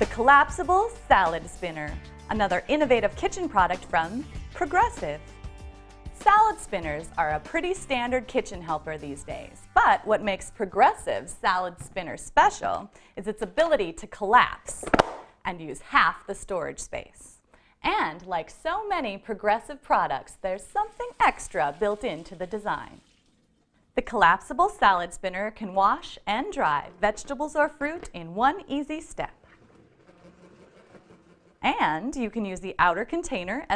The collapsible salad spinner, another innovative kitchen product from Progressive. Salad spinners are a pretty standard kitchen helper these days, but what makes Progressive's salad spinner special is its ability to collapse and use half the storage space. And like so many Progressive products, there's something extra built into the design. The collapsible salad spinner can wash and dry vegetables or fruit in one easy step. Salad ingredient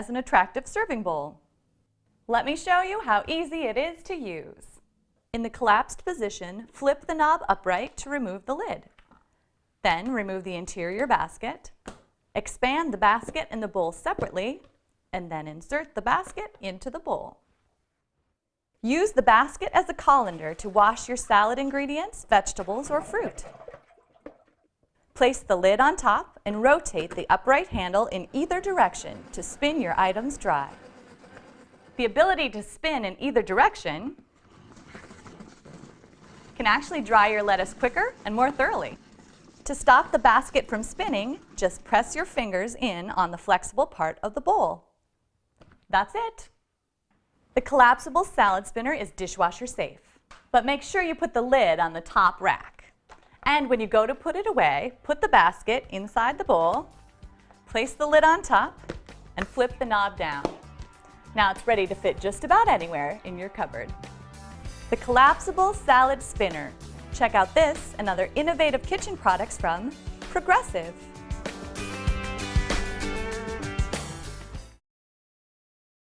veg fruit Place the lid on top and rotate the upright handle in either direction to spin your items dry. The ability to spin in either direction can actually dry your lettuce quicker and more thoroughly. To stop the basket from spinning, just press your fingers in on the flexible part of the bowl. That's it. The collapsible salad spinner is dishwasher safe, but make sure you put the lid on the top rack. And when you go to put it away, put the basket inside the bowl, place the lid on top, and flip the knob down. Now it's ready to fit just about anywhere in your cupboard. The collapsible salad spinner. Check out this and other innovative kitchen products from Progressive.